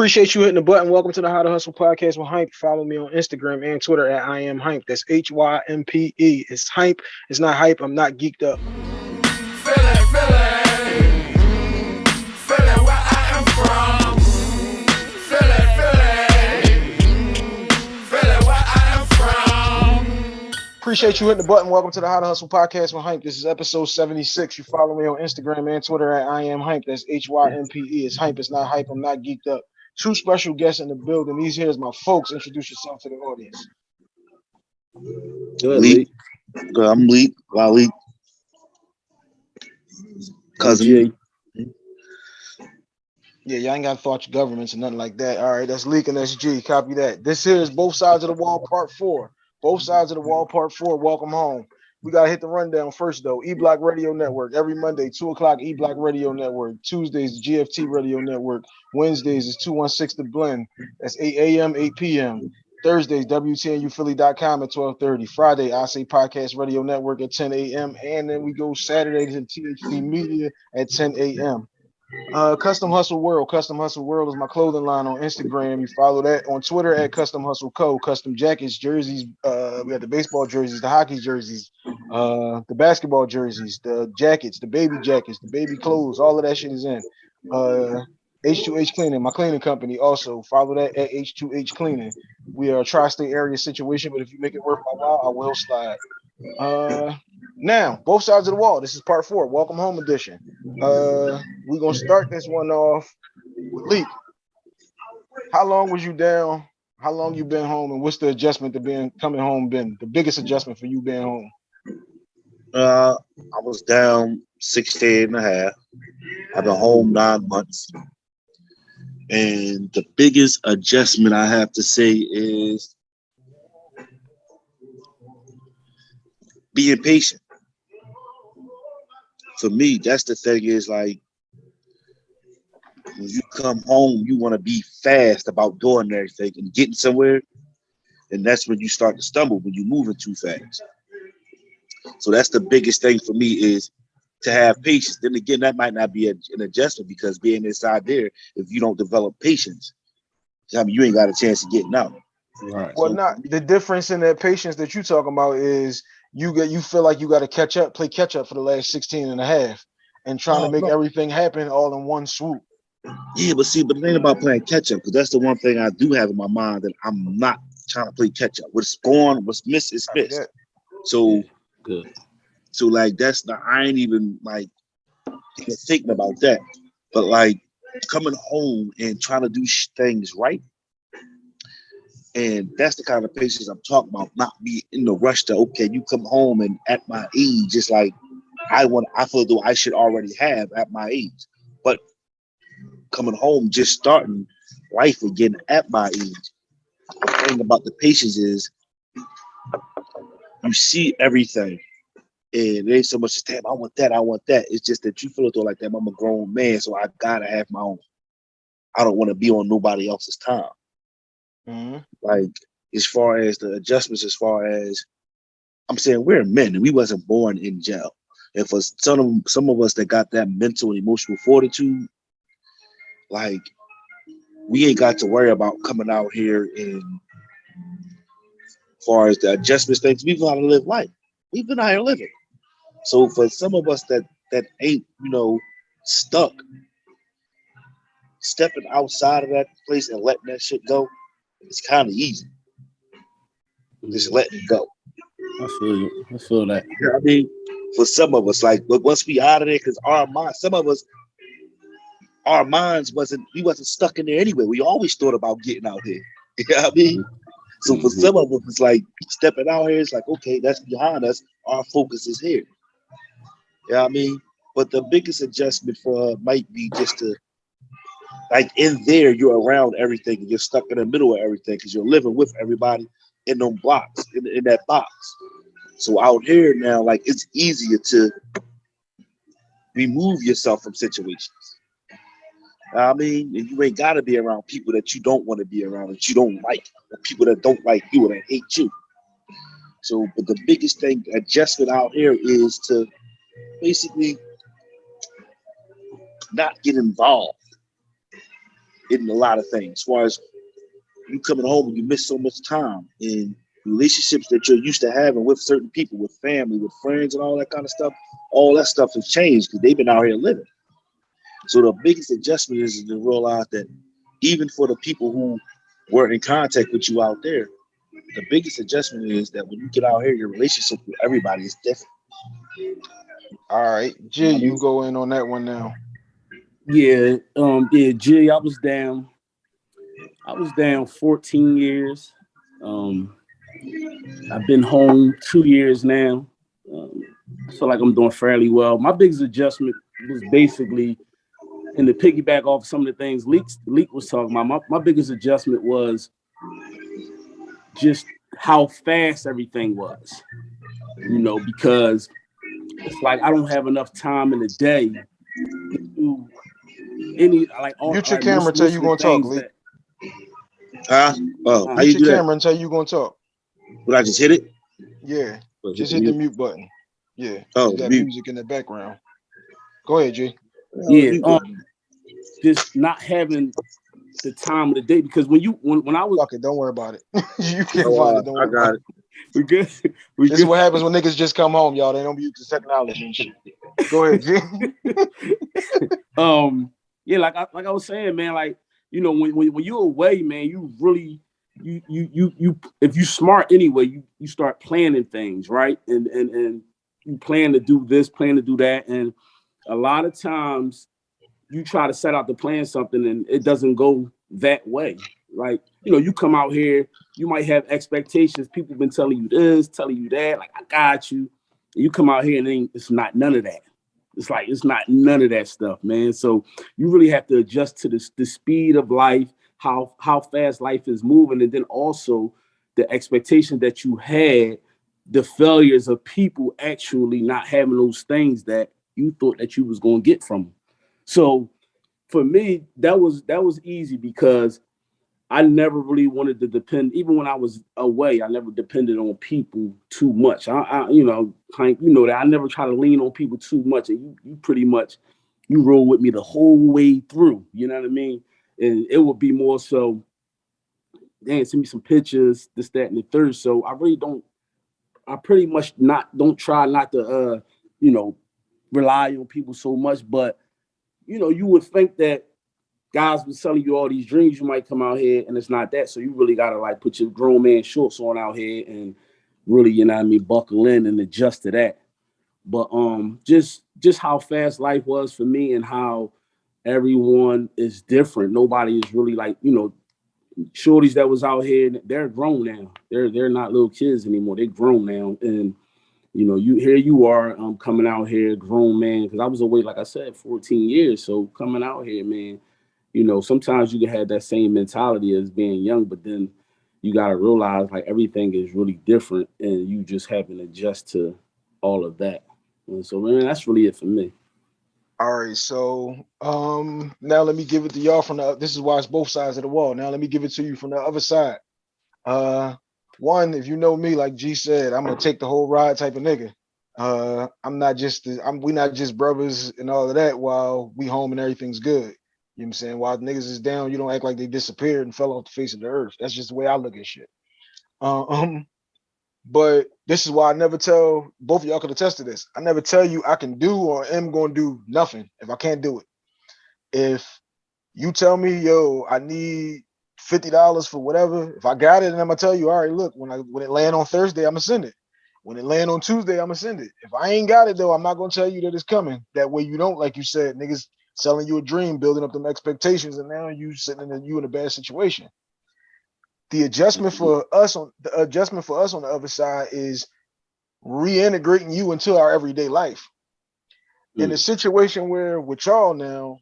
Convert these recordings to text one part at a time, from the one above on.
Appreciate you hitting the button. Welcome to the How to Hustle podcast with Hympe. Follow me on Instagram and Twitter at I am Hympe. That's H Y M P E. It's Hympe. It's not hype. I'm not geeked up. Fill it where I am from. Fillet Phillet. Appreciate you hitting the button. Welcome to the How to Hustle podcast with Hympe. This is episode 76. You follow me on Instagram and Twitter at I am Hympe. That's H Y M P E. It's Hympe. It's not hype. I'm not geeked up. Two special guests in the building. These here is my folks. Introduce yourself to the audience. Good, Lee. Good, I'm Lee. Wally. Cousin. G. Yeah, y'all ain't got to thought your governments or nothing like that. All right, that's Leak and that's G. Copy that. This here is both sides of the wall, part four. Both sides of the wall, part four. Welcome home. We gotta hit the rundown first though. E Block Radio Network every Monday, two o'clock. E Block Radio Network. Tuesdays, GFT Radio Network. Wednesdays is 216 The Blend. That's 8 a.m., 8 p.m. Thursdays, WTNUphilly.com at 12:30. Friday, I say Podcast Radio Network at 10 a.m. And then we go Saturdays in THC Media at 10 a.m. Uh, Custom Hustle World. Custom Hustle World is my clothing line on Instagram. You follow that on Twitter at Custom Hustle Co. Custom jackets, jerseys. Uh, we have the baseball jerseys, the hockey jerseys, uh, the basketball jerseys, the jackets, the baby jackets, the baby clothes. All of that shit is in. Uh, H2H Cleaning, my cleaning company. Also follow that at H2H Cleaning. We are a tri-state area situation, but if you make it worth my while, I will slide. Uh, now, both sides of the wall. This is part four, welcome home edition. Uh, we're gonna start this one off with Leak. How long was you down? How long you been home, and what's the adjustment to being coming home been? The biggest adjustment for you being home? Uh, I was down 16 and a half. I've been home nine months. And the biggest adjustment I have to say is being patient. For me, that's the thing is like when you come home, you want to be fast about doing everything and getting somewhere. And that's when you start to stumble when you're moving too fast. So that's the biggest thing for me is to have patience. Then again, that might not be a, an adjustment because being inside there, if you don't develop patience, I mean, you ain't got a chance of getting out. Right. Well, so, not the difference in that patience that you're talking about is you get you feel like you got to catch up, play catch up for the last 16 and a half and trying to make no. everything happen all in one swoop. Yeah, but see, but the thing about playing catch up, because that's the one thing I do have in my mind that I'm not trying to play catch up. What's gone, what's missed is missed. So good. So like that's not I ain't even like thinking about that. But like coming home and trying to do things right and that's the kind of patience I'm talking about, not be in the rush to, okay, you come home and at my age, just like I want, I feel though I should already have at my age. But coming home, just starting life again at my age. The thing about the patience is you see everything. And it ain't so much as damn, I want that, I want that. It's just that you feel though like that. I'm a grown man, so I gotta have my own. I don't want to be on nobody else's time. Mm-hmm. Like as far as the adjustments, as far as I'm saying, we're men and we wasn't born in jail. And for some of some of us that got that mental and emotional fortitude, like we ain't got to worry about coming out here and as far as the adjustments things, we've got to live life. We've been out here living. So for some of us that that ain't, you know, stuck, stepping outside of that place and letting that shit go, it's kind of easy. Just let it go. I feel you. I feel that. You know I mean, for some of us, like, but once we out of there, because our mind, some of us, our minds wasn't, we wasn't stuck in there anyway. We always thought about getting out here. You know what I mean? So for mm-hmm. some of us, it's like stepping out here, it's like, okay, that's behind us. Our focus is here. You know what I mean? But the biggest adjustment for her might be just to like in there, you're around everything. You're stuck in the middle of everything because you're living with everybody in them blocks, in, in that box. So out here now, like it's easier to remove yourself from situations. I mean, and you ain't got to be around people that you don't want to be around, that you don't like, or people that don't like you or that hate you. So, but the biggest thing adjustment out here is to basically not get involved in a lot of things. As far as you coming home and you miss so much time in relationships that you're used to having with certain people, with family, with friends, and all that kind of stuff. All that stuff has changed because they've been out here living. So the biggest adjustment is to realize that even for the people who were in contact with you out there, the biggest adjustment is that when you get out here, your relationship with everybody is different. All right, G, you go in on that one now. Yeah, um, yeah, G, I was down. I was down 14 years. Um, I've been home two years now. Um, feel like I'm doing fairly well. My biggest adjustment was basically, and to piggyback off some of the things Leak, Leak was talking about, my, my biggest adjustment was just how fast everything was. You know, because it's like I don't have enough time in the day any like all Mute your like, camera most- till most you of gonna talk, Lee. that- Huh? Oh, how you Mute do your that? camera until you gonna talk. Would I just hit it? Yeah, Or just the hit the mute? mute button. Yeah, Oh, that mute. music in the background. Go ahead, G. Yeah, um, just not having the time of the day because when you when, when I was Fuck it, don't worry about it. you can Oh, find uh, it. Don't I worry about got it. it. we good we This is what happens when niggas just come home, y'all. They don't be used to technology and shit. Go ahead, G. um yeah like I like I was saying man like you know when when, when you're away man you really you you you you if you smart anyway you you start planning things right? And and and you plan to do this plan to do that. And a lot of times you try to set out to plan something and it doesn't go that way like you know you come out here you might have expectations. People been telling you this telling you that like i got you. You come out here and it's not none of that it's like it's not none of that stuff man. So you really have to adjust to the, the speed of life how how fast life is moving and then also the expectations that you had the failures of people actually not having those things that you thought that you was going to get from them so for me that was that was easy because I never really wanted to depend, even when I was away, I never depended on people too much. I, I you know, Hank, you know that I never try to lean on people too much. And you, you pretty much, you roll with me the whole way through. You know what I mean? And it would be more so, damn, send me some pictures, this, that, and the third. So I really don't, I pretty much not, don't try not to, uh, you know, rely on people so much. But, you know, you would think that guys been selling you all these dreams, you might come out here and it's not that. So you really gotta like put your grown man shorts on out here and really, you know what I mean, buckle in and adjust to that. But um just just how fast life was for me and how everyone is different. Nobody is really like, you know, shorties that was out here, they're grown now. They're they're not little kids anymore. They're grown now. And you know, you here you are um coming out here, grown man, because I was away, like I said, 14 years. So coming out here, man, you know, sometimes you can have that same mentality as being young, but then you got to realize like everything is really different and you just having to adjust to all of that. And so, man, that's really it for me. All right, so um now let me give it to y'all from the this is why it's both sides of the wall. Now let me give it to you from the other side. Uh one, if you know me, like G said, I'm gonna take the whole ride type of nigga. Uh I'm not just I'm we not just brothers and all of that while we home and everything's good. You know what I'm saying? While niggas is down, you don't act like they disappeared and fell off the face of the earth. That's just the way I look at shit. Uh, um, but this is why I never tell both of y'all could attest to this. I never tell you I can do or am going to do nothing if I can't do it. If you tell me, yo, I need fifty dollars for whatever, if I got it, and I'm gonna tell you, all right, look, when I when it land on Thursday, I'm gonna send it. When it land on Tuesday, I'm gonna send it. If I ain't got it though, I'm not gonna tell you that it's coming. That way you don't, like you said, niggas selling you a dream, building up them expectations, and now you sitting in a, you in a bad situation. The adjustment for us on the adjustment for us on the other side is reintegrating you into our everyday life. In a mm. situation where with y'all now,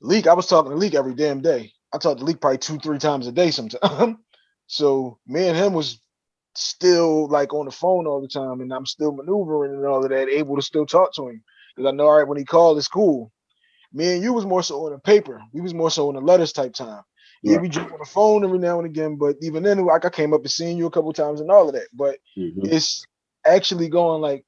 Leak, I was talking to Leak every damn day. I talked to Leak probably two, three times a day sometimes. so me and him was still like on the phone all the time, and I'm still maneuvering and all of that, able to still talk to him. Because I know all right, when he called, it's cool. Me and you was more so on the paper. We was more so on the letters type time. Yeah, we jump on the phone every now and again, but even then, like I came up and seen you a couple times and all of that. But Mhm. it's actually going like,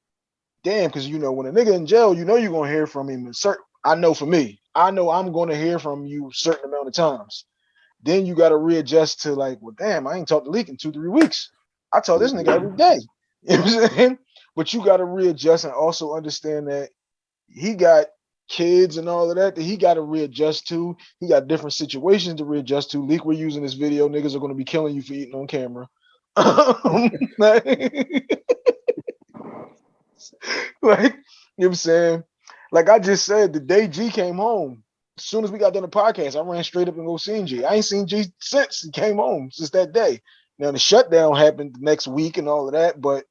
damn, because you know when a nigga in jail, you know you're gonna hear from him. And certain, I know for me, I know I'm going to hear from you a certain amount of times. Then you got to readjust to like, well, damn, I ain't talked to Leak in two, three weeks. I talk this nigga every day. You know what I'm saying? But you got to readjust and also understand that he got kids and all of that that he got to readjust to. He got different situations to readjust to. Leak, we're using this video. Niggas are going to be killing you for eating on camera. like, you know what I'm saying? Like I just said, the day G came home, as soon as we got done the podcast, I ran straight up and go see G. I ain't seen G since he came home, since that day. Now the shutdown happened the next week and all of that, but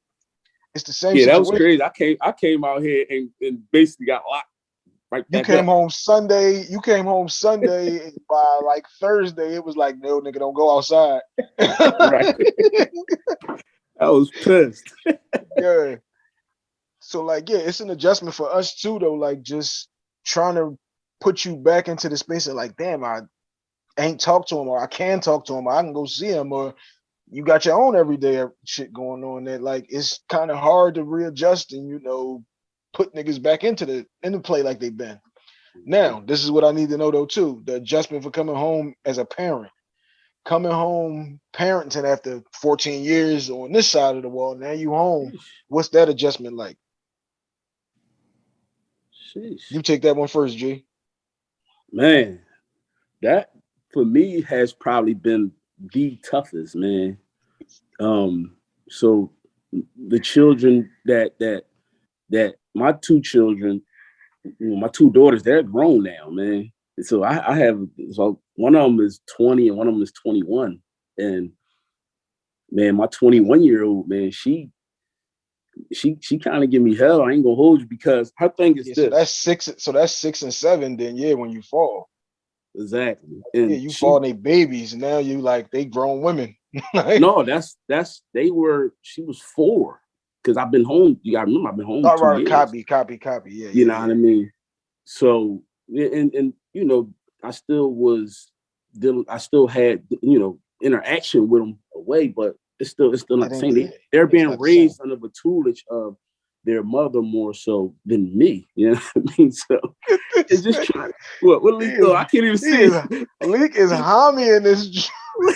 it's the same. Yeah, that was crazy. I came I came out here and, and basically got locked right You came up. home Sunday. You came home Sunday. and by like Thursday, it was like, no, nigga, don't go outside. Right. I was pissed. yeah. So like, yeah, it's an adjustment for us too, though. Like just trying to put you back into the space of like, damn, I ain't talk to him, or I can talk to him, or I can go see him, or you got your own everyday shit going on that like it's kind of hard to readjust and you know put niggas back into the into play like they've been. Now, mm-hmm. this is what I need to know though too: the adjustment for coming home as a parent, coming home parenting after 14 years on this side of the wall. Now you home. What's that adjustment like? Sheesh. You take that one first, G. man, that for me has probably been the toughest, man. Um, so the children that that that my two children, you know, my two daughters, they're grown now, man. So I, I have so one of them is 20 and one of them is 21. And man, my 21 year old man, she she she kind of give me hell. I ain't gonna hold you because her thing is Yeah, this so that's six. So that's six and seven. Then yeah, when you fall, exactly. And yeah, you she-. They babies. and Now you like they grown women. No, that's that's they were. She was four because I've been home. You gotta remember, I've been home. all right, years, copy, copy, copy. Yeah, You yeah, know yeah. what I mean? So and and you know, I still was dealing. I still had you know interaction with them away, but it's still it's still not the same. They, they're being not the same. raised under the tutelage of their mother more so than me. You know what I mean? So it's just trying. What? What? He Leo? is- I can't even see. is- Leak is homie in this.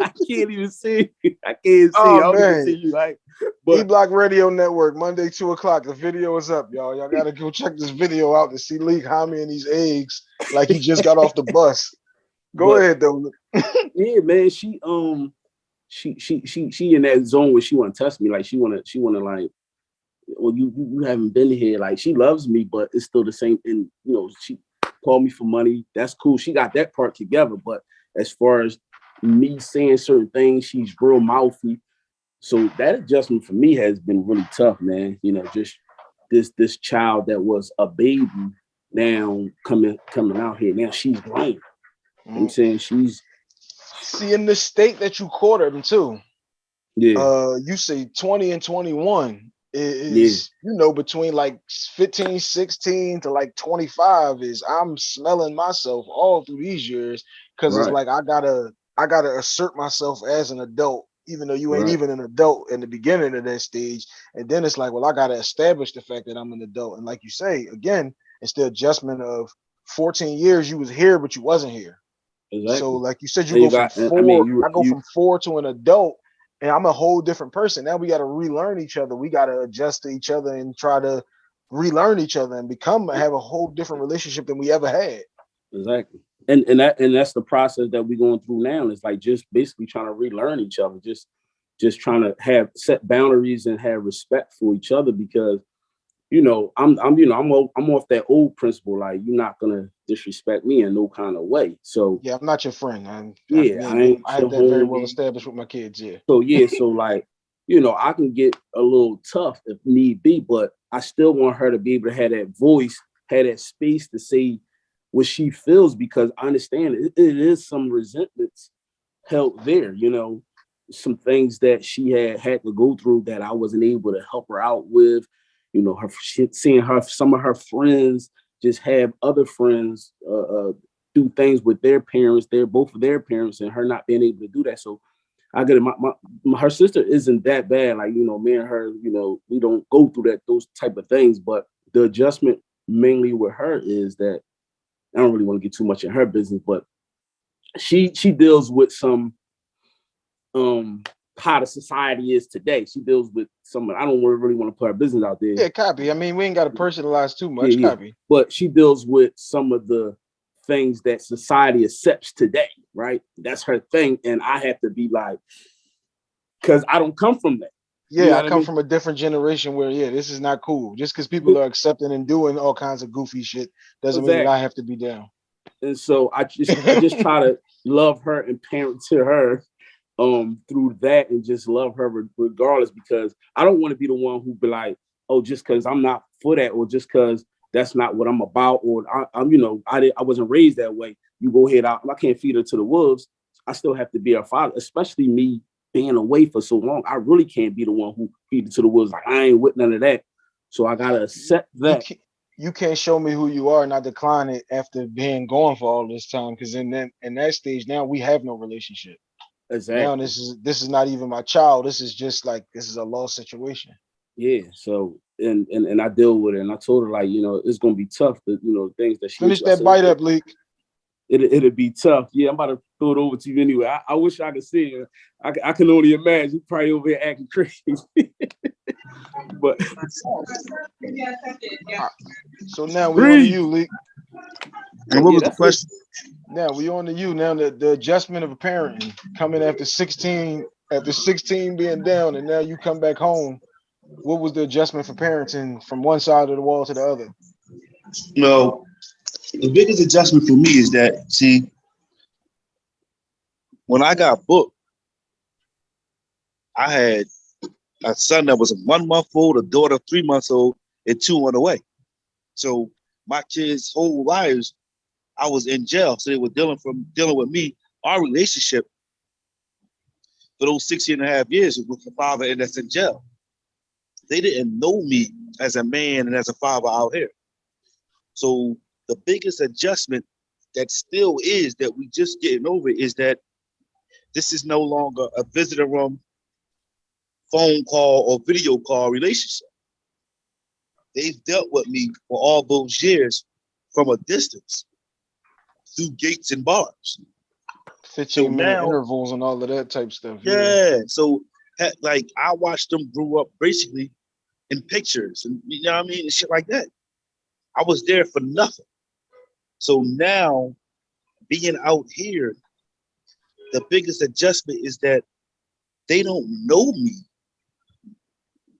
I can't even see. I can't see. Oh, I don't man. see you. Like, E Block Radio Network, Monday, two o'clock. The video is up, y'all. Y'all gotta go check this video out to see Leak homie in these eggs like he just got off the bus. Go But- ahead though. yeah, man, she um she she she she in that zone where she wanna test me. Like she wanna she wanna like well you you you haven't been here. Like she loves me, but it's still the same and you know, she called me for money. That's cool. She got that part together. But as far as me saying certain things, she's real mouthy. So that adjustment for me has been really tough, man. You know, just this this child that was a baby now coming coming out here. Now she's grown. What I'm saying she's See in the state that you quartered him too. yeah. Uh you say 20 and 21 i- is you know between like 15, 16 to like 25 is I'm smelling myself all through these years because it's like I gotta I gotta assert myself as an adult, even though you ain't Right. even an adult in the beginning of that stage. And then it's like, well, I gotta establish the fact that I'm an adult. And like you say, again, it's the adjustment of 14 years you was here, but you wasn't here. Exactly. So like you said, you And go you got- from four. I I, mean, you- go you- from four to an adult, and I'm a whole different person. Now we got to relearn each other. We got to adjust to each other and try to relearn each other and become have a whole different relationship than we ever had. exactly. And and that and that's the process that we're going through now. It's like just basically trying to relearn each other, just just trying to have set boundaries and have respect for each other because you know I'm I'm you know I'm o- I'm off that old principle like you're not gonna disrespect me in no kind of way. So Yeah, I'm not your friend. I'm, Yeah, I, I ain't I have that very well established with my kids. Yeah, So yeah, so like, you know, I can get a little tough if need be, but I still want her to be able to have that voice, have that space to say what she feels because I understand it, it is some resentments held there, you know, some things that she had had to go through that I wasn't able to help her out with, you know, her shit, seeing her some of her friends just have other friends uh, uh do things with their parents, they're both of their parents, and her not being able to do that. So I get it. My, my her sister isn't that bad. Like you know, me and her, you know, we don't go through that those type of things. But the adjustment mainly with her is that I don't really want to get too much in her business, but she she deals with some um how the society is today. She deals with some I don't really want to put her business out there. Yeah, copy. I mean, we ain't got to personalize too much. Yeah, yeah. Copy. but she deals with some of the things that society accepts today, right? That's her thing. And I have to be like, because I don't come from that. Yeah, know I what I come mean? from a different generation where yeah, this is not cool. Just because people are accepting and doing all kinds of goofy shit doesn't mean that I have to be down. And so I just I just try to love her and parent to her um through that and just love her regardless because I don't want to be the one who be like, oh, just because I'm not for that or just because that's not what I'm about or I, I'm you know I did I wasn't raised that way. You go ahead out. I can't feed her to the wolves. I still have to be her father, especially me being away for so long. I really can't be the one who feed it to the wolves. Like I ain't with none of that. So I gotta accept You that. can't, you can't show me who you are and I decline it after being gone for all this time. Because in that in that stage now we have no relationship. Exactly. Now this is this is not even my child. This is just like this is a lost situation. Yeah. So and and and I deal with it, and I told her like, you know, it's gonna be tough. The you know things that she Finish that said, bite up, leak. It it'll be tough. Yeah, I'm about to throw it over to you anyway. I, I wish I could see it. I can only imagine. You probably over here acting crazy. but So now we on to Breathe. you, leak. And what was the question? Now we on to you. Now the, the adjustment of a parenting coming after 16, after 16 being down, and now you come back home. What was the adjustment for parenting from one side of the wall to the other? No, the biggest adjustment for me is that see, when I got booked, I had a son that was one month old, a daughter three months old, and two on the way. So my kids' whole lives, I was in jail. So they were dealing from dealing with me. Our relationship for those 16 and a half years with the father and that's in jail. They didn't know me as a man and as a father out here. So the biggest adjustment that still is that we just getting over is that this is no longer a visitor room, phone call or video call relationship. They've dealt with me for all those years from a distance through gates and bars. 15 minute now- intervals and all of that type stuff. Yeah. So like I watched them grow up basically in pictures and you know what I mean and shit like that. I was there for nothing. So now being out here, the biggest adjustment is that they don't know me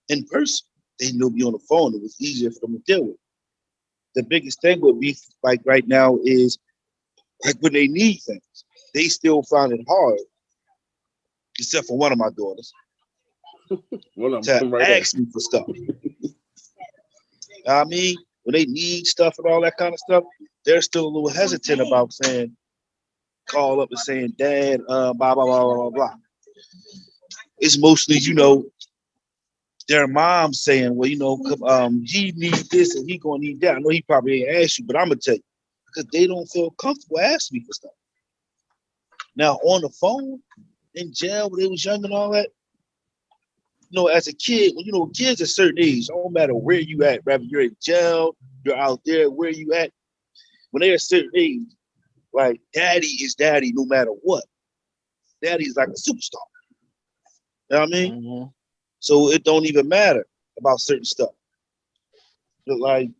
in person. They know me on the phone. It was easier for them to deal with. The biggest thing would be like right now is like when they need things, they still find it hard except for one of my daughters, Well, I'm, to right there. ask me for stuff. I mean, when they need stuff and all that kind of stuff, they're still a little hesitant about saying, call up and saying, Dad, uh, blah, blah, blah, blah, blah, blah. It's mostly, you know, their mom saying, well, you know, um, he need this and he gonna need that. I know he probably ain't asked you, but I'm gonna tell you, because they don't feel comfortable asking me for stuff. Now on the phone, in jail when they was young and all that, you know, as a kid, when you know kids at a certain age, don't matter where you at, whether you're in jail, you're out there, where you at, when they're a certain age, like daddy is daddy no matter what. Daddy's like a superstar. You know what I mean? Mhm. So it don't even matter about certain stuff. But like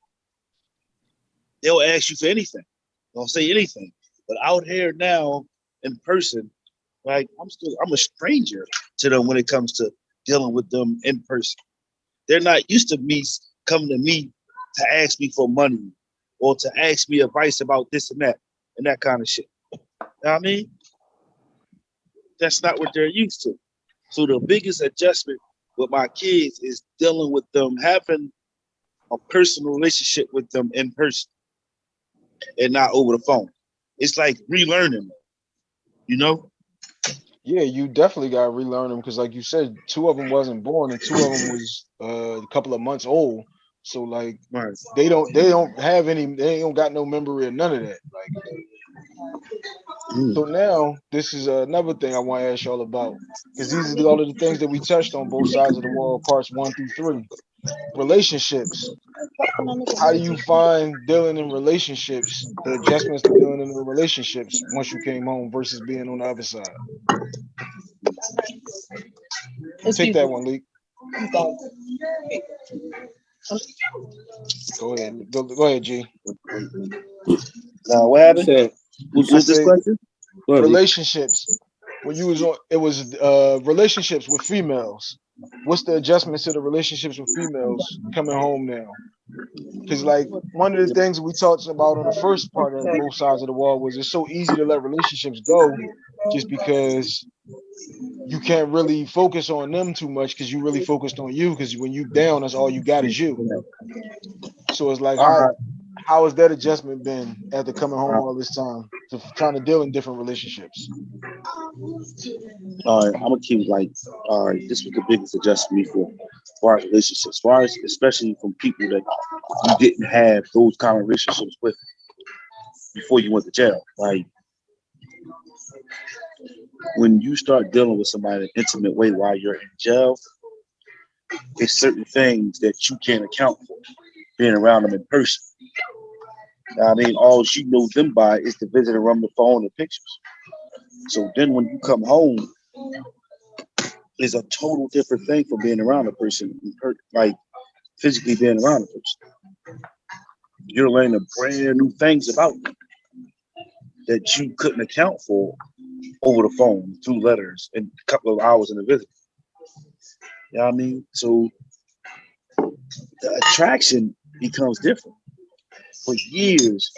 they'll ask you for anything. They'll say anything. But out here now in person, like I'm still I'm a stranger to them when it comes to dealing with them in person. They're not used to me coming to me to ask me for money or to ask me advice about this and that and that kind of shit. You know what I mean? That's not what they're used to. So the biggest adjustment with my kids is dealing with them having a personal relationship with them in person and not over the phone. It's like relearning, you know? Yeah, you definitely got to relearn them because, like you said, two of them wasn't born and two of them was uh, a couple of months old. So like Right. they don't they don't have any they don't got no memory of none of that. Like Mm. so now this is another thing I want to ask y'all about because these are all of the things that we touched on both sides of the wall, parts one through three. Relationships. how do you find dealing in relationships, the adjustments to dealing in the relationships once you came home versus being on the other side? Take that one, Leak. Go ahead. Go, go ahead, G. Now, what happened? Said, What's this question? go ahead, Lee. relationships when you was on it was uh relationships with females what's the adjustments to the relationships with females coming home now? Because like one of the things we talked about on the first part of both sides of the wall was it's so easy to let relationships go just because you can't really focus on them too much because you really focused on you because when you down that's all you got is you. So it's like how, uh-huh. How has that adjustment been after coming home all this time to trying to deal in different relationships All right, I'm gonna keep like, all right, this was the biggest adjustment for for, far as relationships, as far as especially from people that you didn't have those kind of relationships with before you went to jail. Like when you start dealing with somebody in an intimate way while you're in jail, it's certain things that you can't account for being around them in person. I mean, all you know them by is the visit around the phone and pictures. So then when you come home, is a total different thing from being around a person, like physically being around a person. You're learning brand new things about them that you couldn't account for over the phone through letters and a couple of hours in a visit. You know what I mean? So the attraction becomes different. For years,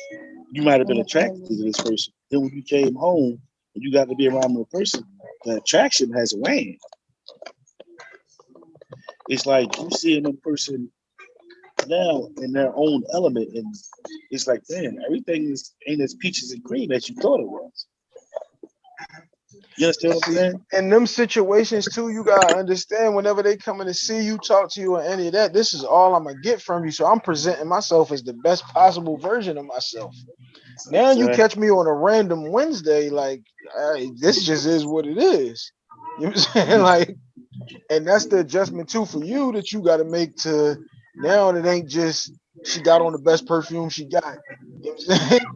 you might have been attracted to this person. Then when you came home and you got to be around the person, the attraction has waned. It's like you seeing a person now in their own element, and it's like, damn, everything is ain't as peaches and cream as you thought it was. You understand what I'm saying? in them situations too, you gotta understand whenever they coming to see you, talk to you, or any of that, this is all I'm gonna get from you. So I'm presenting myself as the best possible version of myself. Now you Right. catch me on a random Wednesday, like hey, this just is what it is. You know what I'm saying? Like, and that's the adjustment too for you that you gotta make to now it ain't just she got on the best perfume she got. You know what I'm saying?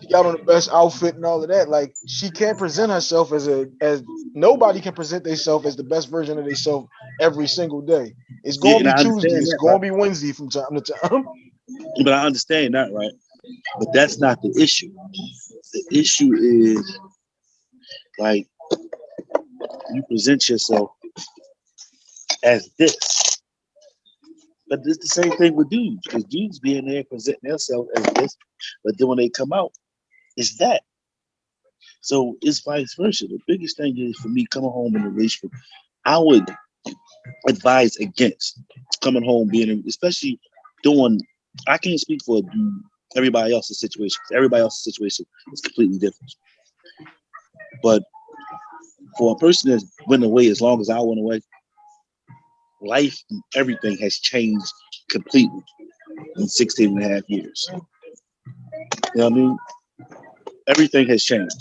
She got on the best outfit and all of that. Like she can't present herself as a as nobody can present themselves as the best version of themselves every single day. It's gonna I be Tuesday. It's gonna right? be Wednesday from time to time. But I understand that, right? But that's not the issue. The issue is like you present yourself as this. But it's the same thing with dudes, because dudes being there presenting themselves as this, but then when they come out, it's that. So it's vice versa. The biggest thing is for me coming home in a relationship, I would advise against coming home being, especially doing. I can't speak for everybody else's situation. Everybody else's situation is completely different. But for a person that's went away as long as I went away, life and everything has changed completely in 16 and a half years. You know what I mean? Everything has changed.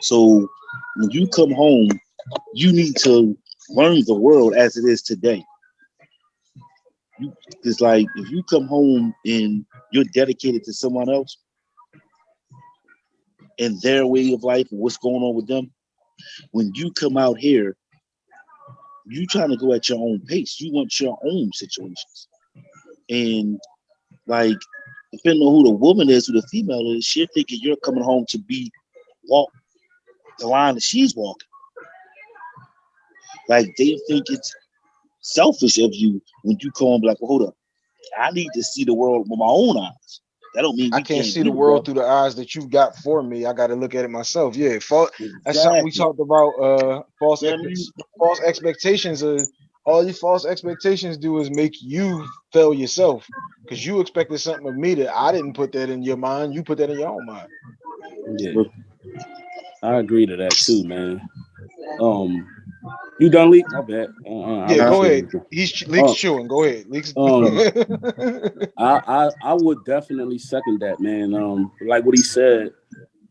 So when you come home, you need to learn the world as it is today. You, it's like if you come home and you're dedicated to someone else and their way of life and what's going on with them, when you come out here, you trying to go at your own pace. You want your own situations. And like, depending on who the woman is, who the female is, she'll thinking you're coming home to be walk the line that she's walking. Like they think it's selfish of you when you come like, well, hold up. I need to see the world with my own eyes. That don't mean I we can't see the world through the eyes that you've got for me. I gotta look at it myself. Yeah, false, that's something we talked about. Uh, false, ex- false expectations. Are, all these false expectations do is make you fail yourself because you expected something of me that I didn't put that in your mind. You put that in your own mind. Yeah, I agree to that too, man. Um, you done leak? My bad. Uh, uh, Yeah, go ahead. He's leaks Oh. chewing. Go ahead, leaks. Um, I, I I would definitely second that, man. Um, like what he said,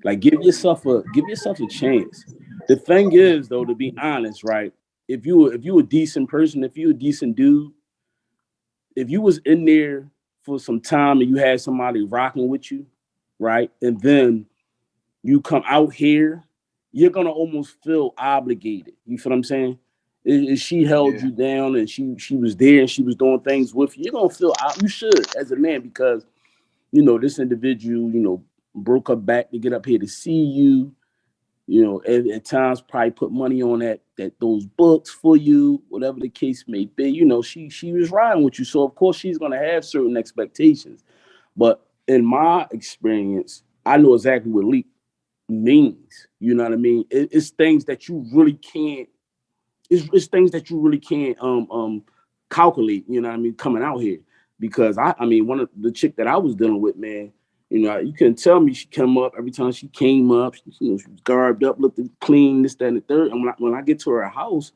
like give yourself a give yourself a chance. The thing is, though, to be honest, right? If you if you a decent person, if you a decent dude, if you was in there for some time and you had somebody rocking with you, right? And then you come out here, you're gonna almost feel obligated. You feel what I'm saying? If she held Yeah. you down and she she was there and she was doing things with you, you're gonna feel out. You should as a man because you know this individual, you know, broke her back to get up here to see you. You know, at, at times probably put money on that that those books for you, whatever the case may be. You know, she she was riding with you, so of course she's gonna have certain expectations. But in my experience, I know exactly what leap means. You know what I mean? It- it's things that you really can't. It's, it's things that you really can't um um calculate. You know what I mean? Coming out here because I I mean one of the chick that I was dealing with, man. You know, you couldn't tell me she come up every time she came up. She, you know, she was garbed up, looked clean, this, that, and the third. And when I, when I get to her house,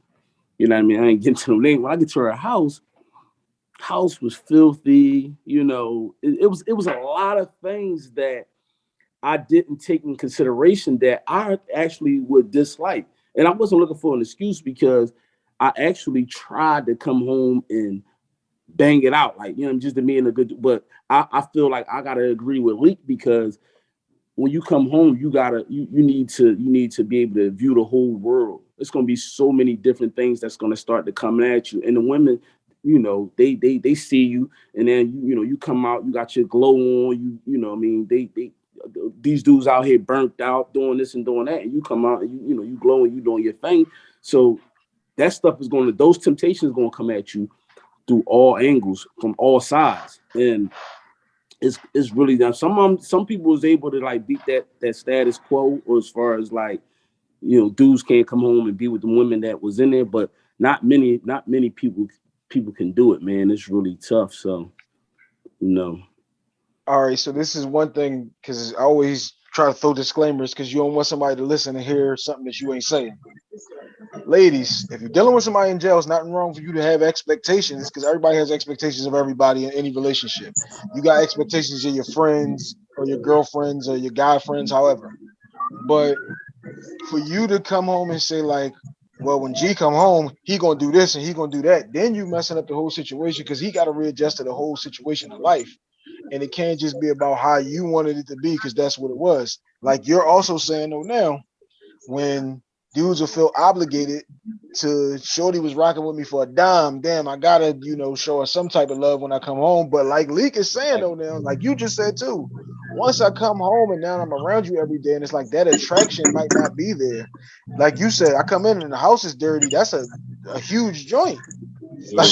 you know what I mean? I ain't getting to the name. When I get to her house, house was filthy. You know, it, it was it was a lot of things that I didn't take in consideration that I actually would dislike. And I wasn't looking for an excuse because I actually tried to come home and bang it out, like you know, just to me in a good. But I, I feel like I gotta agree with Leak because when you come home, you gotta you you need to you need to be able to view the whole world. It's gonna be so many different things that's gonna start to come at you, and the women, you know, they they they see you, and then you you know you come out, you got your glow on, you you know, I mean, they they these dudes out here burnt out doing this and doing that, and you come out and you you know you glowing, you doing your thing. So that stuff is going to those temptations going to come at you through all angles from all sides, and it's it's really done. Some um, some people was able to like beat that that status quo, or as far as like you know dudes can't come home and be with the women that was in there, but not many not many people people can do it, man. It's really tough. So you know. All right, so this is one thing because I always try to throw disclaimers because you don't want somebody to listen and hear something that you ain't saying. Ladies, if you're dealing with somebody in jail, it's not wrong for you to have expectations because everybody has expectations of everybody in any relationship. You got expectations of your friends or your girlfriends or your guy friends, however. But for you to come home and say like, well, when G come home, he gonna do this and he gonna do that, then you messing up the whole situation because he got to readjust to the whole situation of life and it can't just be about how you wanted it to be because that's what it was. Like you're also saying though now, when dudes will feel obligated to Shorty was rocking with me for a dime, damn, I gotta you know show her some type of love when I come home. But like Leak is saying though now, like you just said too, once I come home and now I'm around you every day, and it's like that attraction might not be there. Like you said, I come in and the house is dirty. That's a, a huge joint. Like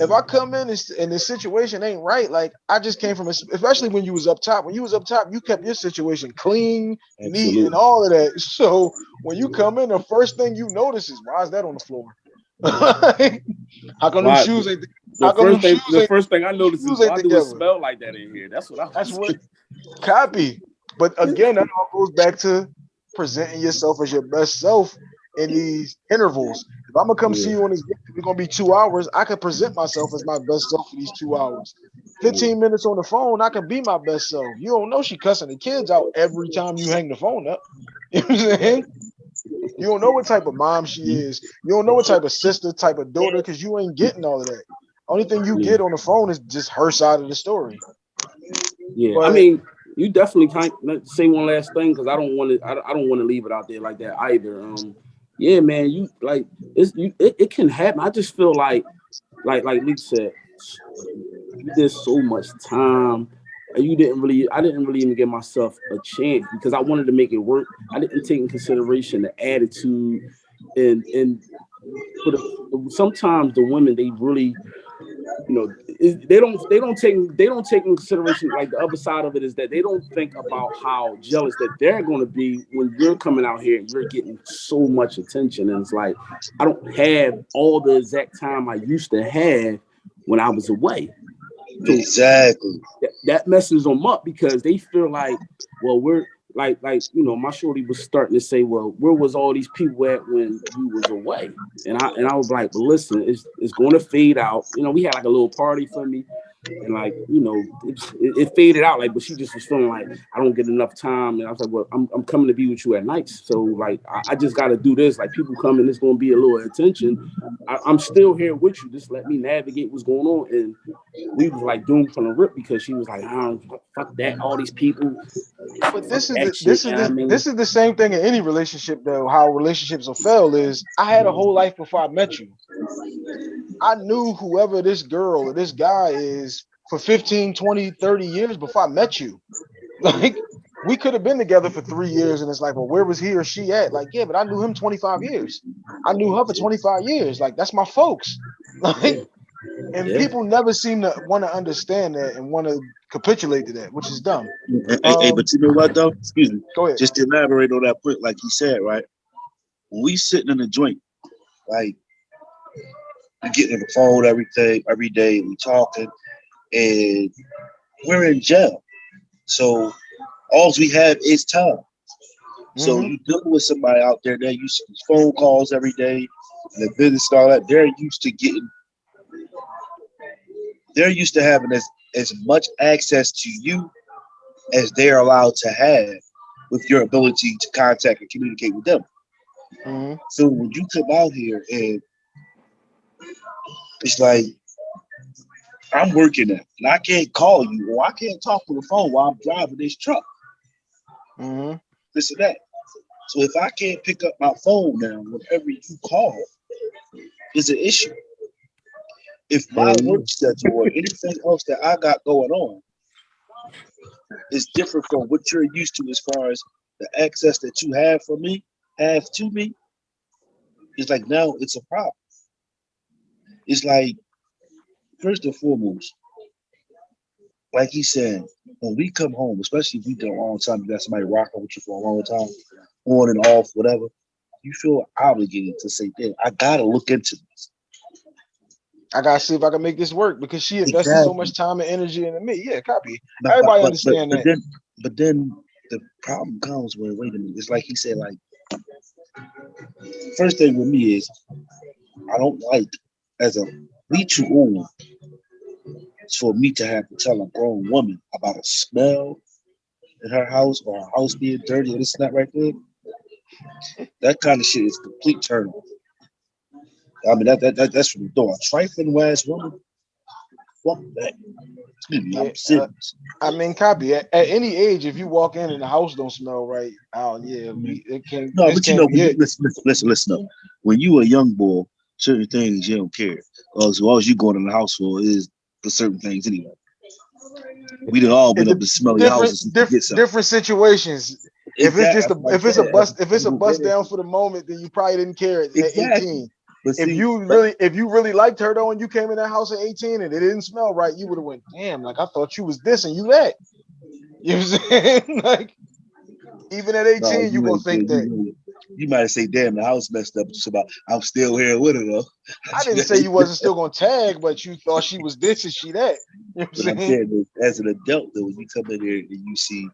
if I come in and, and the situation ain't right, like I just came from, a, especially when you was up top. When you was up top, you kept your situation clean, neat, and all of that. So when you come in, the first thing you notice is why is that on the floor? How come Why- shoes ain't? The first thing, the first thing I noticed is why do it smell like that in here? That's what I. That's what copy. But again, that all goes back to presenting yourself as your best self in these intervals. If I'm gonna come see you on this, it's gonna be two hours. I can present myself as my best self for these two hours. 15 minutes on the phone, I can be my best self. You don't know she cussing the kids out every time you hang the phone up. You know what I'm saying? You don't know what type of mom she is. You don't know what type of sister, type of daughter, because you ain't getting all of that. Only thing you Yeah. get on the phone is just her side of the story. Yeah, I mean, you definitely can't say one last thing because I don't want to. I, don't- I don't want to leave it out there like that either. Um, yeah, man, you like it's you. It, it can happen. I just feel like, like like Lee said, you did so much time. And you didn't really, I didn't really even give myself a chance because I wanted to make it work. I didn't take in consideration the attitude and and the sometimes the women they really you know it- they don't they don't take they don't take in consideration like the other side of it is that they don't think about how jealous that they're going to be when you're coming out here and you're getting so much attention and it's like i don't have all the exact time i used to have when i was away Exactly. that, that messes them up because they feel like, well, we're like, like you know, my shorty was starting to say, well, where was all these people at when we was away? And I and I was like, listen, it's it's going to fade out. You know, we had like a little party for me, and like you know, it, it, faded out. Like, but she just was feeling like I don't get enough time, and I was like, well, I'm, I'm coming to be with you at nights, so like I, I just got to do this. Like people come and it's gonna be a little attention. I, I'm still here with you. Just let me navigate what's going on. And we was like doomed from the rip because she was like, I don't fuck that. All these people. But this is the, this is I mean- this is the same thing in any relationship though. How relationships will fail is I had a whole life before I met you. I knew whoever this girl or this guy is for 15, 20, 30 years before I met you. Like we could have been together for three years and it's like, well, where was he or she at? Like, yeah, but I knew him 25 years. I knew her for 25 years. Like, that's my folks. Like, and Yeah. people never seem to want to understand that and want to capitulate to that, which is dumb. Hey, hey, hey, Um, but you know what though? Excuse me. Go ahead. Just to elaborate on that point, like he said, right? When we sitting in a joint, like we getting on the phone every day, every day, we talking, and we're in jail. So all we have is time. So Mhm. you deal with somebody out there that used to phone calls every day, and the business and all that. They're used to getting, they're used to having as as much access to you as they're allowed to have with your ability to contact and communicate with them. Mhm. So when you come out here and it's like I'm working at and I can't call you or I can't talk on the phone while I'm driving this truck. Mm -hmm. this and that. So if I can't pick up my phone now, whenever you call, is an issue. If my Mhm. work schedule or anything else that I got going on is different from what you're used to as far as the access that you have for me, have to me, it's like now it's a problem. It's like, first and foremost, like he said, when we come home, especially if we do a long time, you got somebody rocking with you for a long time, on and off, whatever, you feel obligated to say, damn, I gotta look into this. I gotta see if I can make this work because she invested so much time and energy into me. Yeah, copy. But- Everybody but- understand but that. Then, but then the problem comes when, wait a minute, it's like he said, like, first thing with me is, I don't like, as a, we too old for me to have to tell a grown woman about a smell in her house or her house being dirty or this and that right there. That kind of shit is complete turn off. I mean, that, that, that that's from the door. A trifling ass woman, fuck that. Excuse me, Yeah, uh, I'm serious. I mean, copy. At, at any age, if you walk in and the house don't smell right, oh yeah, we, it can't. No, but you can't know, when you, listen, listen, listen, listen up. When you a young boy, certain things you don't care. Uh, so all you going in the house for is for certain things anyway. We done all been up to smell your different, houses diff- different situations. If it's just a Exactly. if it's a bust if it's a bust down for the moment, then you probably didn't care at, Exactly. 18. But If you really if you really liked her though and you came in that house at 18 and it didn't smell right, you would have went, damn, like I thought you was this and you that. You know what I'm saying? like even at 18, no, you gonna ain't- think you, that. You, might say, "Damn, the house messed up." Just about, I'm still here with her though. I didn't say you wasn't still gonna tag, but you thought she was this and she that. You know what I'm saying? as an adult, though, when you come in here and you see,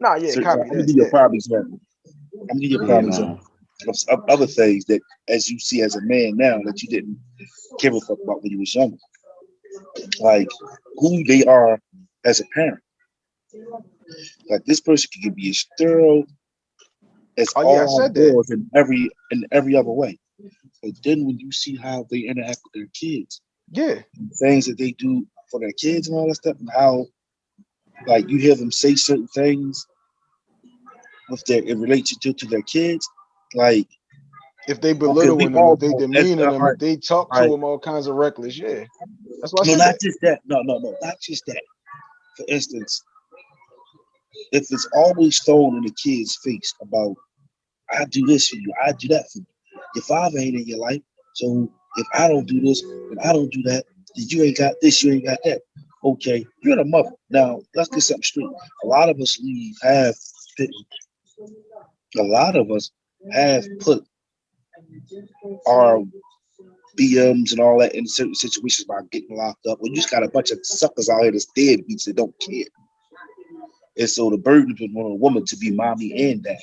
Nah, yeah, certain, I'm gonna give you a yeah. prime example. I'm gonna give you a Yeah, prime nah. example of, of other things that, as you see as a man now, that you didn't give a fuck about when you was younger, like who they are as a parent. Like this person can be as thorough as Oh, yeah, I all said that. in every in every other way. But then when you see how they interact with their kids, Yeah. things that they do for their kids and all that stuff, and how like you hear them say certain things with their in relation to, to their kids, like If they belittle them, all if they know that's demeaning the them, if they talk to Right. them all kinds of reckless, yeah. That's why no, not that. just that. No, no, no, not just that. For instance, if it's always thrown in the kid's face about I do this for you, I do that for you. Your father ain't in your life, so if I don't do this and I don't do that, then you ain't got this, you ain't got that. Okay, you're the mother. Now let's get something straight. A lot of us leave have a lot of us have put our BMs and all that in certain situations by getting locked up. Well, you just got a bunch of suckers out here that's deadbeats that don't care. And so the burden is on a woman to be mommy and dad.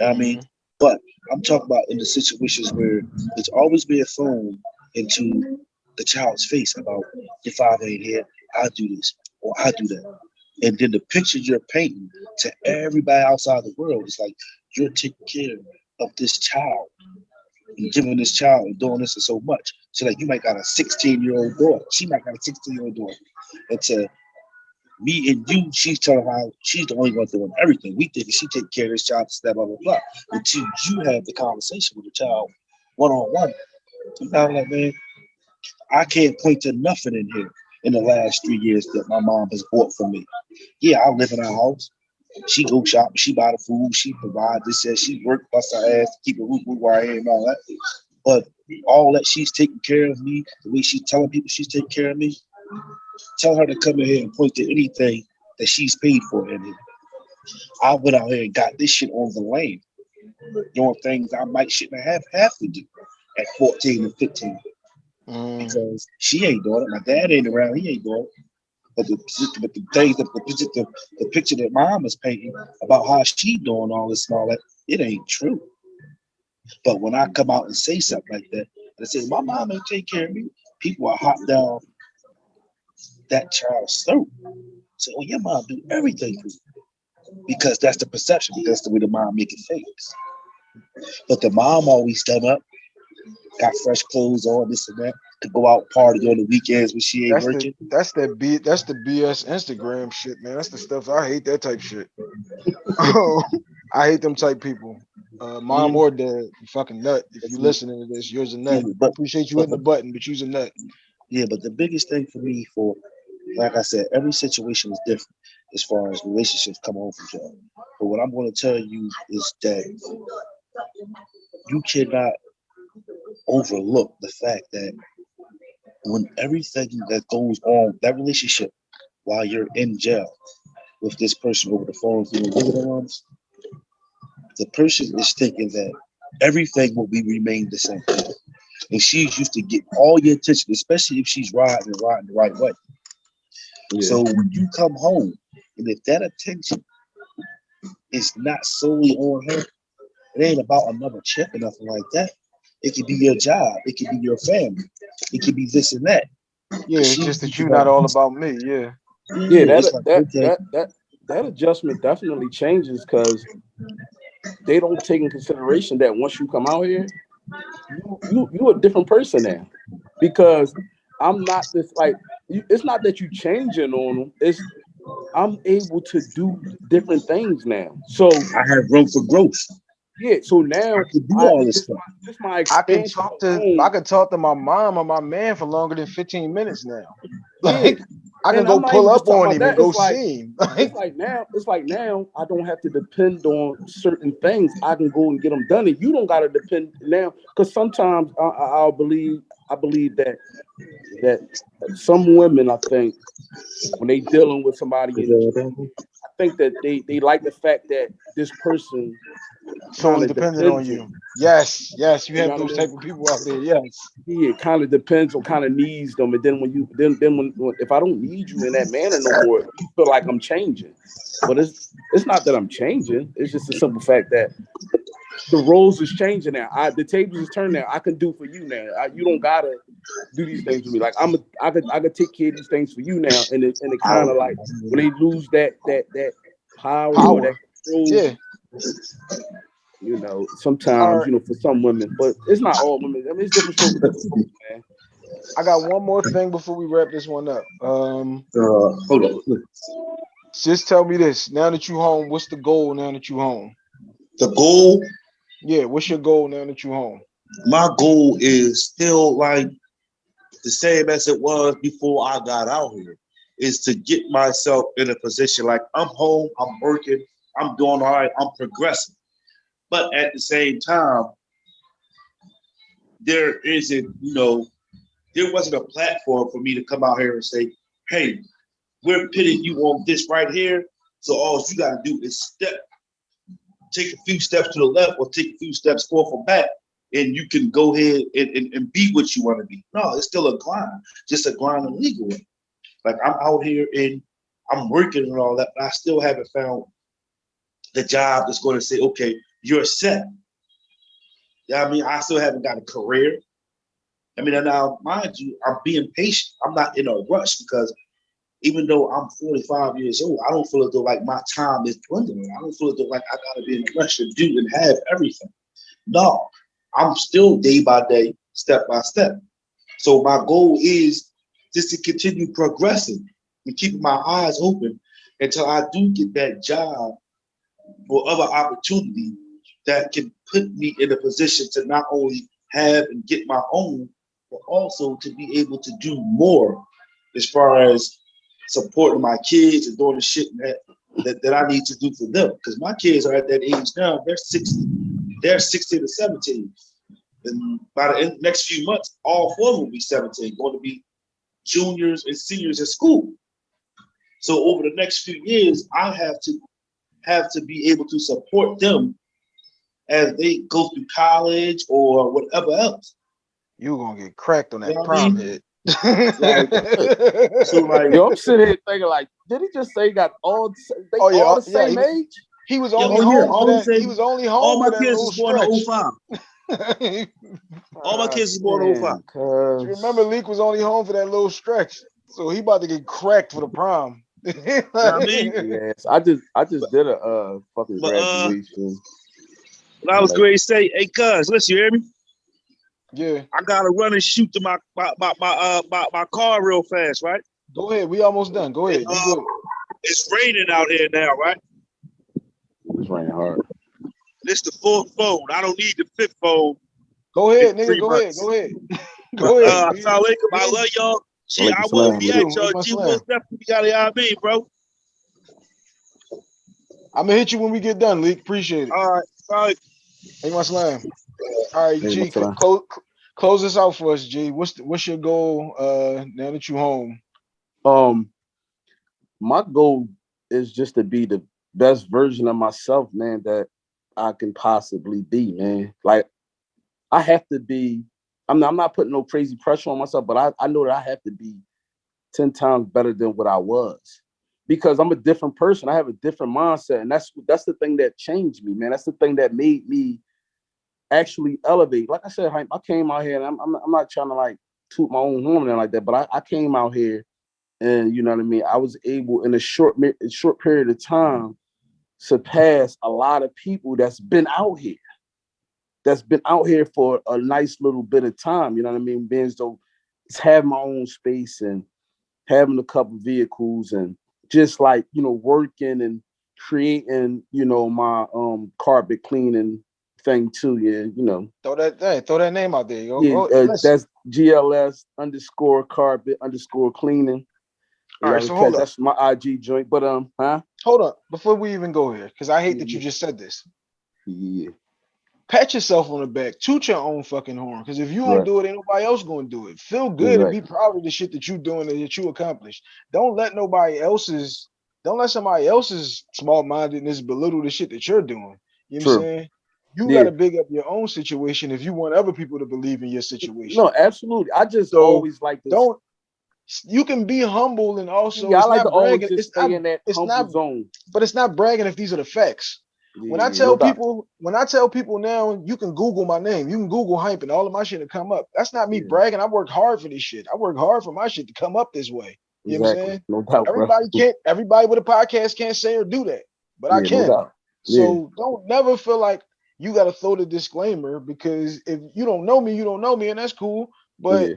I mean, but I'm talking about in the situations where it's always being thrown into the child's face about your father ain't here, I do this or I do that. And then the pictures you're painting to everybody outside the world is like you're taking care of this child and giving this child and doing this and so much. So like you might got a 16 year old daughter. She might got a 16 year old daughter. And to me and you, she's telling how she's the only one doing everything. We think she take care of this child, blah blah blah blah. Until you have the conversation with the child one on one. I'm like, man, I can't point to nothing in here in the last three years that my mom has bought for me. Yeah, I live in a house. She go shop, she buy the food, she provide this, says she work, bust her ass to keep a roof where I am and all that. But all that she's taking care of me, the way she's telling people she's taking care of me, tell her to come in here and point to anything that she's paid for in here. I went out here and got this shit on the lane, doing things I might shouldn't have have to do at 14 and 15 Mm, because she ain't doing it. My dad ain't around. He ain't doing it. But the but the things that the picture the, the picture that mom is painting about how she doing all this and all that, it ain't true. But when I come out and say something like that, and I say my mom ain't take care of me, people are hot down that child's throat. Say, oh, your mom do everything for you. Because that's the perception, because that's the way the mom make it fakes. But the mom always done up, got fresh clothes on, this and that, to go out party on the weekends when she ain't that's working. the that's the B that's the BS Instagram shit, man. That's the stuff I hate that type shit. oh, I hate them type people. Uh, mom Yeah. or dad, you fucking nut. If you Mhm. listening to this, you're a nut. Yeah, but Appreciate you hitting the button, but you's a nut. Yeah, but the biggest thing for me, for like I said, every situation is different as far as relationships come from job. But what I'm going to tell you is that you cannot overlook the fact that when everything that goes on that relationship while you're in jail with this person over the phone through the arms, the person is thinking that everything will be remain the same and she's used to get all your attention, especially if she's riding and riding the right way. So when you come home, and if that attention is not solely on her, it ain't about another check or nothing like that. It could be your job, it could be your family, it could be this and that. Yeah, it's She- just that you're not all about me. Yeah. Yeah, that like, that, okay, that that that adjustment definitely changes because they don't take in consideration that once you come out here, you you you're a different person now. Because I'm not this like you, it's not that you changing on them. It's I'm able to do different things now. So I have room for growth. yeah, so now I could do I- all this this stuff. this my I can talk to. I can talk to my mom or my man for longer than 15 minutes now. Like I can And go I'm pull up on him and go like- see him. it's like now, it's like now I don't have to depend on certain things. I can go and get them done, and you don't got to depend now. Because sometimes I, I, I'll believe, I believe that that some women, I think, when they dealing with somebody, I think that they they like the fact that this person, Solely dependent on you. Yes, yes, you have those type of people out there. Yes. yeah, it kind of depends on kind of needs them, and then when you then then when, when if I don't need you in that manner no more, you feel like I'm changing. But it's it's not that I'm changing. It's just a simple fact that the roles is changing now. I the tables is turned now. I can do for you now. I, you don't gotta do these things for me. Like I'm a, I could I could take care of these things for you now. And it and it kind of like when they lose that that that power, or Power. that control, Yeah. You know, sometimes, Alright. you know, for some women, but it's not all women. I mean, it's different strokes for different man. I got one more thing before we wrap this one up. Um, Uh, hold on. just tell me this. Now that you home, what's the goal now that you home? The goal Yeah, what's your goal now that you home? my goal is still like the same as it was before I got out here is to get myself in a position like I'm home, I'm working, I'm doing all right, I'm progressing. But at the same time, there isn't, you know, there wasn't a platform for me to come out here and say, hey, we're pitting you on this right here. So all you gotta do is step, take a few steps to the left or take a few steps forth or back and you can go ahead and, and, and be what you want to be. No, it's still a grind, just a grind in legal way. Like I'm out here and I'm working and all that, but I still haven't found the job that's going to say, okay, you're set. Yeah, I mean, I still haven't got a career. I mean, and now mind you, I'm being patient. I'm not in a rush because even though I'm 45 years old, I don't feel as though like my time is dwindling. I don't feel as though like I gotta be in a rush to do and have everything. No, I'm still day by day, step by step. So my goal is just to continue progressing and keeping my eyes open until I do get that job or other opportunity that can put me in a position to not only have and get my own, but also to be able to do more as far as supporting my kids and doing the shit that, that, that I need to do for them. Because my kids are at that age now, they're 60, they're 16 to 17. And by the end, next few months, all four will be 17, going to be juniors and seniors in school. So over the next few years, I have to have to be able to support them as they go through college or whatever else. You're gonna get cracked on that You know prom mean? hit. So like, Yo, I'm sitting here thinking like, did he just say he got all they Oh, yeah, all the yeah, same he- age? he was only oh, yeah, home all for that. same- He was only home all my kids little was born in 05. All my Uh, kids was born in 05. Cause You remember Leak was only home for that little stretch, so he about to get cracked for the prom. I mean? yes, I just I just did a uh fucking But, uh, I was going to say, hey, cuz, listen, you hear me? yeah, I gotta run and shoot to my my my my, uh, my, my car real fast, right? go ahead. We almost done. Go ahead. You Uh. It's raining out here now, right? It's raining hard. This the fourth phone. I don't need the fifth phone. Go ahead, nigga. Go ahead. Go ahead. Go ahead. Uh. I love y'all. Gee, I will be at y'all. G most definitely got it out me, bro. I'm gonna hit you when we get done, Leak. Appreciate it. All right, all right. Hey, my slam. All right, Hey, G, close close this out for us, G. What's the, what's your goal uh now that you're home? Um, my goal is just to be the best version of myself, man, that I can possibly be, man. Like I have to be. I'm not, I'm not putting no crazy pressure on myself, but I, I know that I have to be ten times better than what I was because I'm a different person. I have a different mindset, and that's that's the thing that changed me, man. That's the thing that made me actually elevate. Like I said, I came out here, and I'm I'm, I'm not trying to like toot my own horn and like that, but I, I came out here, and you know what I mean. I was able in a short short period of time surpass a lot of people that's been out here, that's been out here for a nice little bit of time. You know what I mean? Being so have my own space and having a couple vehicles and just like you know working and creating you know my um carpet cleaning thing too yeah you know Throw that hey, throw that name out there. Yo. yeah Go- uh, that's gls underscore carpet underscore cleaning All right, Yeah, so hold up. that's my ig joint but um huh hold up before we even go here, because I hate that you just said this. yeah Pat yourself on the back, toot your own fucking horn. Because if you don't Right. do it, ain't nobody else gonna do it. Feel good and be proud of the shit that you're doing and that you accomplished. Don't let nobody else's don't let somebody else's small mindedness belittle the shit that you're doing. You know what I'm saying? You Yeah. gotta big up your own situation if you want other people to believe in your situation. no absolutely i just So, always like to Don't you can be humble and also yeah i like to always bragging. just It's stay not, in that it's humble not- zone but it's not bragging if these are the facts. When I tell people, when I tell people now, you can Google my name, you can Google Hympe, and all of my shit to come up. That's not me Yeah. bragging. I worked hard for this shit. I work hard for my shit to come up this way. You know what I'm saying? no doubt bro. Everybody can't. Everybody with a podcast can't say or do that, but I Yeah, no can. doubt. so don't never feel like you got to throw the disclaimer because if you don't know me, you don't know me, and that's cool. But.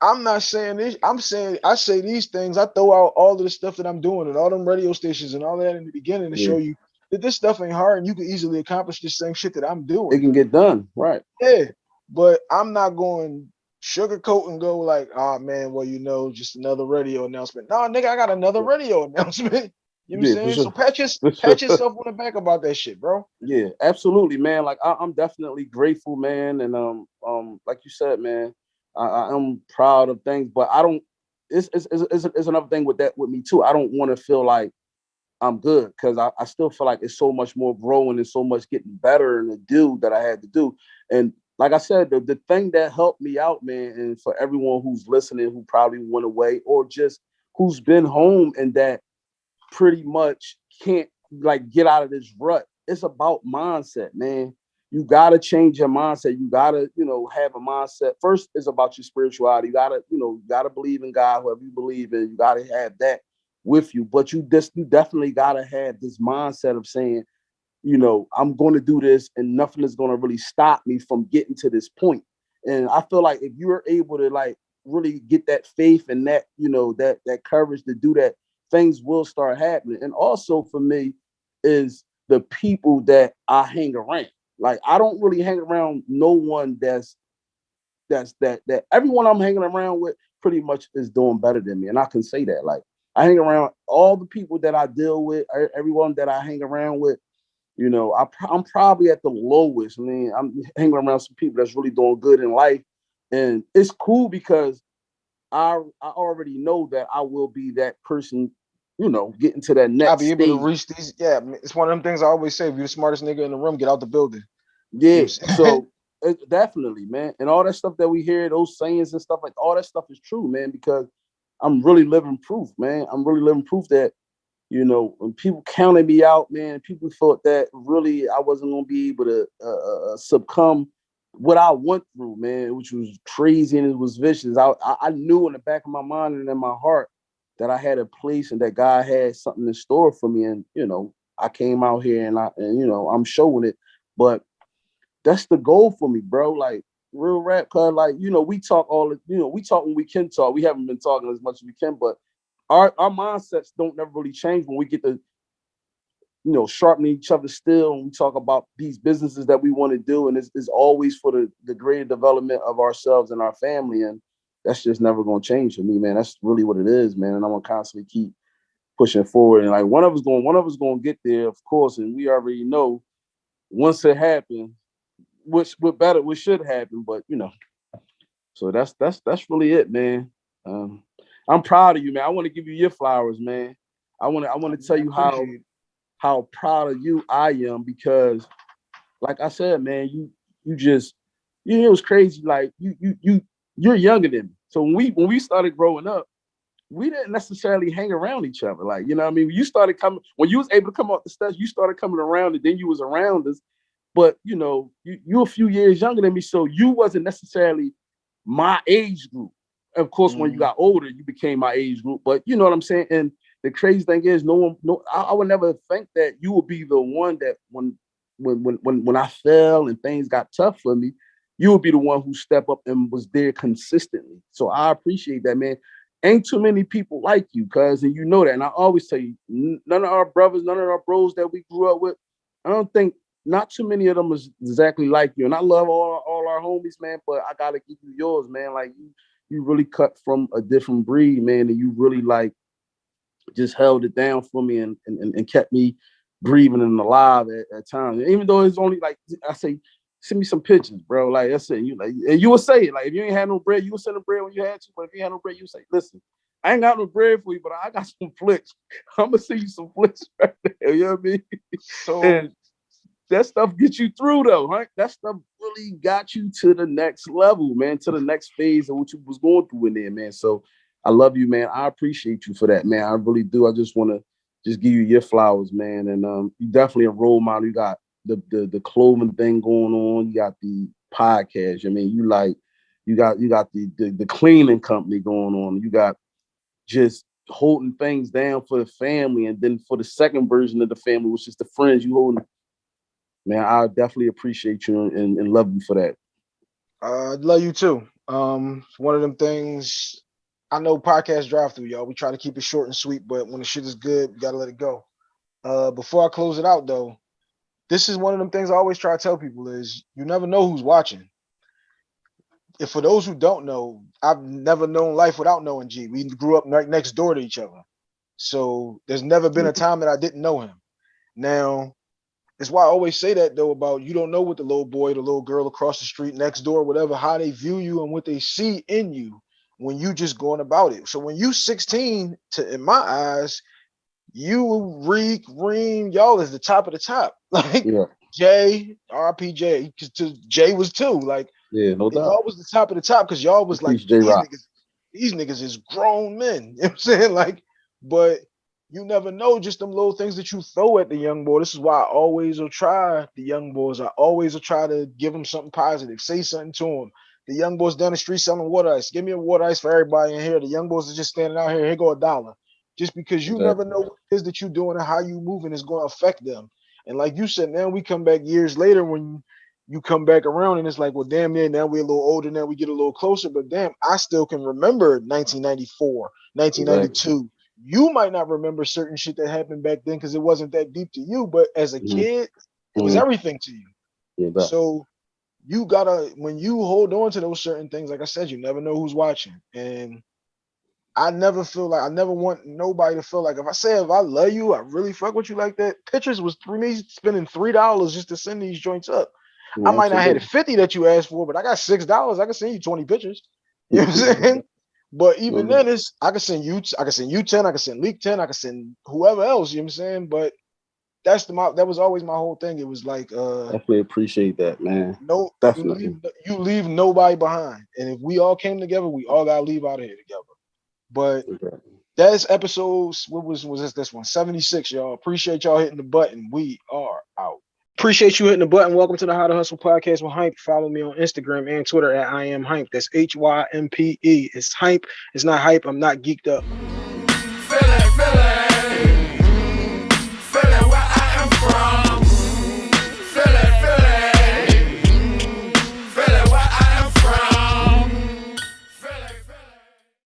I'm not saying this. I'm saying I say these things. I throw out all of the stuff that I'm doing and all them radio stations and all that in the beginning to show you that this stuff ain't hard and you can easily accomplish the same shit that I'm doing. it can get done right Yeah, but I'm not going sugarcoat and go like, oh man, well you know, just another radio announcement. No, nigga, I got another radio announcement. You know what I'm saying? sure. So pat, your, pat yourself on the back about that shit, bro. Yeah, absolutely, man. Like I, I'm definitely grateful, man, and um, um, like you said, man, I, I am proud of things, but I don't. It's it's, it's, it's, it's another thing with that with me too. I don't want to feel like I'm good because I, I still feel like it's so much more growing and so much getting better and to do that I had to do. And like I said, the, the thing that helped me out, man, and for everyone who's listening who probably went away or just who's been home and that pretty much can't like get out of this rut. It's about mindset, man. You gotta change your mindset. You gotta, you know, have a mindset. First is about your spirituality. You gotta, you know, you gotta believe in God, whoever you believe in. You gotta have that. With you, but you just you definitely gotta have this mindset of saying, you know, I'm going to do this, and nothing is going to really stop me from getting to this point. And I feel like if you're able to like really get that faith and that you know that that courage to do that, things will start happening. And also for me is the people that I hang around. Like I don't really hang around no one that's that's that that everyone I'm hanging around with pretty much is doing better than me. And I can say that. Like I hang around all the people that I deal with, everyone that I hang around with, you know, I, am probably at the lowest. I mean, I'm hanging around some people that's really doing good in life. And it's cool because I I already know that I will be that person, you know, getting to that next. I'll be able stage. to reach these. Yeah, it's one of them things I always say. If you're the smartest nigga in the room, get out the building. Yeah. so it, definitely, man. And all that stuff that we hear, those sayings and stuff like all that stuff is true, man, because I'm really living proof, man. I'm really living proof that, you know, when people counted me out, man, people thought that really I wasn't gonna be able to uh, uh, uh, succumb what I went through, man, which was crazy and it was vicious. I, I knew in the back of my mind and in my heart that I had a place and that God had something in store for me. And you know, I came out here and I and you know I'm showing it. But that's the goal for me, bro. Like real rap, cause like you know, we talk all you know, we talk when we can talk. We haven't been talking as much as we can, but our our mindsets don't never really change when we get to you know sharpening each other still and we talk about these businesses that we want to do and it's, it's always for the the greater development of ourselves and our family and that's just never going to change for me man that's really what it is man and i'm gonna constantly keep pushing forward and like one of us going one of us going to get there of course and we already know once it happens which what better what should happen, but you know. So that's that's that's really it, man. Um, I'm proud of you, man. I want to give you your flowers, man. I want to I want to tell you how how proud of you I am because, like I said, man, you you just you know, it was crazy. Like you you you you're younger than me. So when we when we started growing up, we didn't necessarily hang around each other. Like, you know I mean? You started coming when you was able to come off the steps, you started coming around and then you was around us but you know, you, you're a few years younger than me, so you wasn't necessarily my age group. Of course, mm. when you mm-hmm. got older, you became my age group. But you know what I'm saying. And the crazy thing is, no one, no, I, I would never think that you would be the one that when, when, when, when, when I fell and things got tough for me, you would be the one who stepped up and was there consistently. So I appreciate that, man. Ain't too many people like you, cuz, and you know that. And I always tell you, none of our brothers, none of our bros that we grew up with, I don't think not too many of them is exactly like you. And I love all, all our homies, man, but I gotta give you yours, man. Like you, you really cut from a different breed, man, and you really like just held it down for me and and, and kept me breathing and alive at, at times. Even though it's only like I say, send me some pictures, bro. Like I said, you like and you will say it. Like if you ain't had no bread, you will send a bread when you had to. But if you had no bread, you say, listen, I ain't got no bread for you, but I got some flicks. I'm gonna send you some flicks right there. You know what I mean? So and that stuff gets you through though, right? That stuff really got you to the next level, man, to the next phase of what you was going through in there, man. So I love you, man. I appreciate you for that, man. I really do. I just want to just give you your flowers, man. And um, you definitely a role model. You got the the the clothing thing going on. You got the podcast. I mean, you like you got you got the the, the cleaning company going on. You got just holding things down for the family, and then for the second version of the family, which is the friends, you holding man, I definitely appreciate you and, and love you for that. I uh, love you too. Um, one of them things I know podcast drive through, y'all. We try to keep it short and sweet, but when the shit is good, you gotta let it go. Uh, before I close it out though, this is one of them things I always try to tell people is you never know who's watching. If for those who don't know, I've never known life without knowing G. We grew up right next door to each other. So there's never been a mm-hmm. time that I didn't know him. Now, that's why I always say that though about you don't know what the little boy, the little girl across the street, next door, whatever, how they view you and what they see in you when you just going about it. So when you 16, to in my eyes, you Reek, Reem, y'all is the top of the top. Like yeah. Jay, RPJ, because to Jay was too. Like yeah, no doubt. Y'all was the top of the top because y'all was like these niggas, these niggas is grown men. You know what I'm saying? Like, but you never know just them little things that you throw at the young boy. This is why I always will try the young boys. I always will try to give them something positive, say something to them. The young boys down the street selling water ice. Give me a water ice for everybody in here. The young boys are just standing out here. Here go a dollar. just because you Exactly. never know what it is that you're doing and how you moving is going to affect them. And like you said, now we come back years later when you come back around and it's like, well, damn, yeah, now we're a little older, now we get a little closer, but damn, I still can remember 1994, 1992. You might not remember certain shit that happened back then because it wasn't that deep to you, but as a Mhm. kid, it was Mhm. everything to you. Yeah, So you gotta when you hold on to those certain things, like I said, you never know who's watching. And I never feel like I never want nobody to feel like if I say if I love you, I really fuck with you like that. Pictures was for me spending three dollars just to send these joints up. I might not have the 50 that you asked for, but I got six dollars. I can send you 20 pictures. You know what I'm saying? But even Mhm. then, it's I can send you, I can send you 10, I can send Leak 10, I can send whoever else, you know what I'm saying? But that's the my that was always my whole thing. It was like uh Definitely appreciate that, man. no you Definitely. leave, you leave nobody behind. And if we all came together, we all gotta leave out of here together. But that's episodes. What was was this this one? 76, y'all. Appreciate y'all hitting the button. We are out. Appreciate you hitting the button. Welcome to the How to Hustle podcast with Hympe. Follow me on Instagram and Twitter at I am Hympe. That's H Y M P E. It's Hympe. It's not hype. I'm not geeked up.